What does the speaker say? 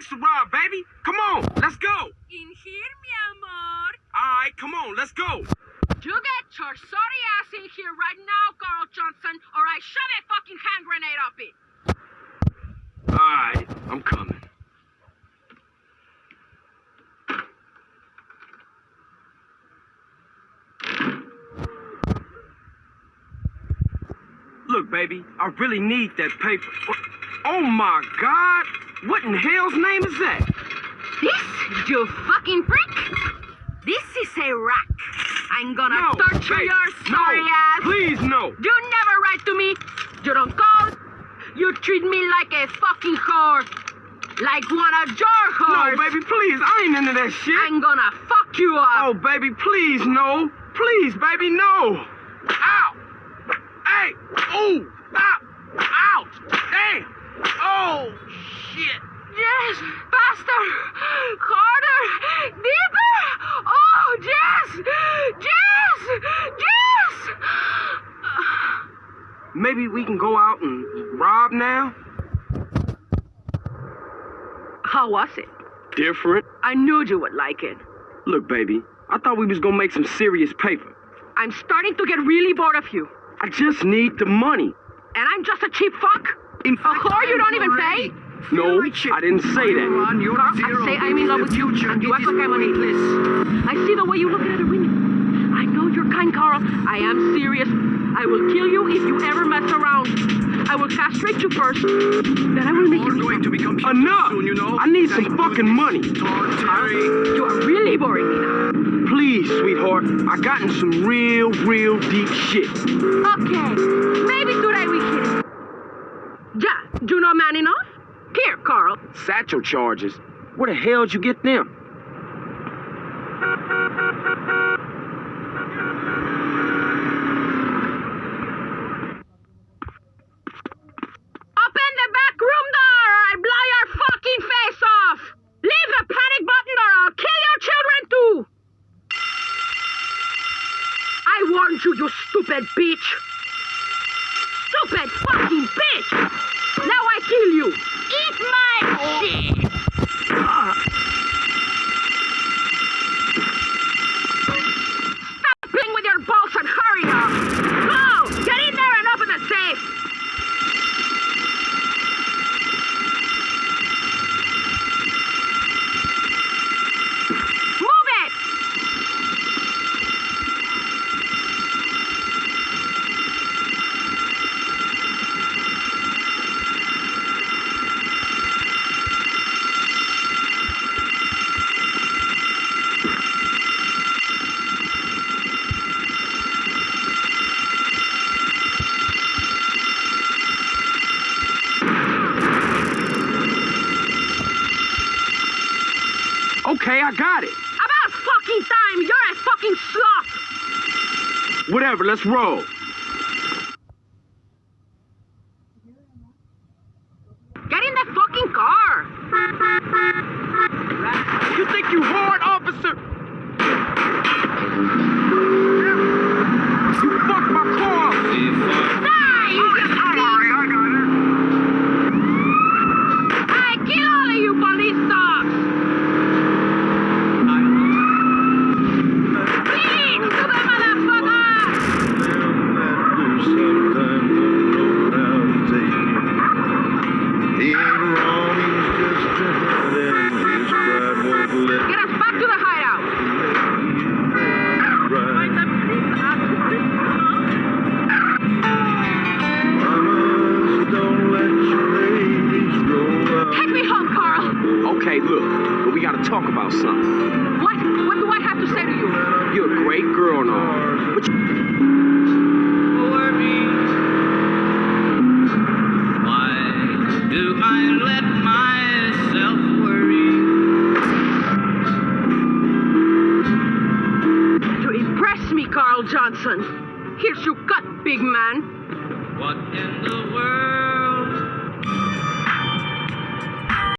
banks to rob, baby. Come on, let's go. In here, mi amor. All right, come on, let's go. You get your sorry ass in here right now, Carl Johnson, or I shove a fucking hand grenade up it. All right, I'm coming. Look, baby, I really need that paper. Oh, oh my God! What in hell's name is that? This, you fucking prick? This is a rack. I'm gonna No, torture babe, your sorry no, ass. Please, no. You never write to me. You don't call. You treat me like a fucking whore. Like one of your No, baby, please. I ain't into that shit. I'm gonna fuck you up. Oh, baby, please, no. Please, baby, no. Ow. Hey. Ooh. Stop. Ow. Damn. Oh, shit. Yes, faster, harder, deeper. Oh, yes, yes, yes. Maybe we can go out and rob now? How was it? Different. I knew you would like it. Look, baby, I thought we was gonna make some serious paper. I'm starting to get really bored of you. I just need the money. And I'm just a cheap fuck? In A whore you don't even pay? No, I didn't say that. You're. I say I'm in love with you, and you act like I'm an I see the way you look at the window. I know you're kind, Carl. I am serious. I will kill you if you ever mess around. I will castrate you first. Then I will make You're you going to become Enough! soon, you know. I need some fucking money. Terry. You are really boring me now. Please, sweetheart, I got in some real, real deep shit. Okay, maybe today we can. Yeah, do not man enough? Here, Carl. Satchel charges. Where the hell'd you get them? Open the back room door or I blow your fucking face off! Leave the panic button or I'll kill your children too! I warned you, you stupid bitch! Stupid fucking bitch! Now I kill you! Eat my shit! Stop playing with your balls and hurry up! Go! Get in there and open the safe! Move it! Okay, I got it. About fucking time! You're a fucking sloth! Whatever, let's roll. Gotta talk about something. What? What do I have to say to you? You're a great girl and all, but you... Why do I let myself worry? To impress me, Carl Johnson. Here's your cut, big man. What in the world